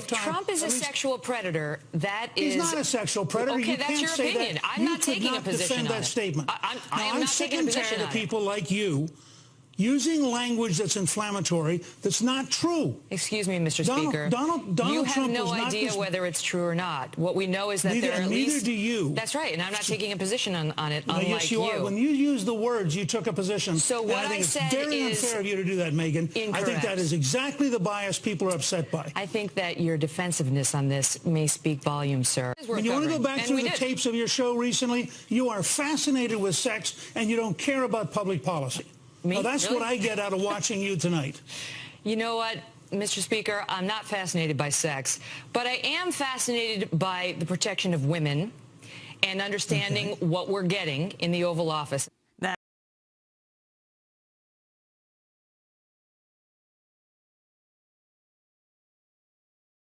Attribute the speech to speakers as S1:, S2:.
S1: if
S2: time.
S1: Trump is a sexual predator, that is...
S2: He's not a sexual predator.
S1: Okay,
S2: you
S1: that's
S2: can't
S1: your opinion.
S2: That.
S1: I'm
S2: you
S1: not taking
S2: not
S1: a position
S2: defend
S1: on
S2: that
S1: it.
S2: statement.
S1: I- I'm- I
S2: now, I'm sick and tired of people like you using language that's inflammatory that's not true.
S1: Excuse me, Mr.
S2: Donald-
S1: Speaker.
S2: Donald- Donald
S1: you have
S2: Trump
S1: no idea whether it's true or not. What we know is that
S2: Neither-
S1: there are at
S2: neither
S1: least.
S2: do you.
S1: That's right, and I'm not taking a position on, on it,
S2: Now,
S1: unlike
S2: yes, you, are. When you use the words, you took a position.
S1: So what
S2: I think
S1: I
S2: it's
S1: said
S2: very
S1: is
S2: unfair of you to do that, Megyn. I think that is exactly the bias people are upset by.
S1: I think that your defensiveness on this may speak volumes, sir.
S2: When you want to go back
S1: And
S2: through the
S1: did.
S2: tapes of your show recently, you are fascinated with sex and you don't care about public policy.
S1: Me?
S2: Now, that's
S1: Really?
S2: what I get out of watching you tonight.
S1: You know what, Mr. Speaker? I'm not fascinated by sex, but I am fascinated by the protection of women and understanding what we're getting in the Oval Office.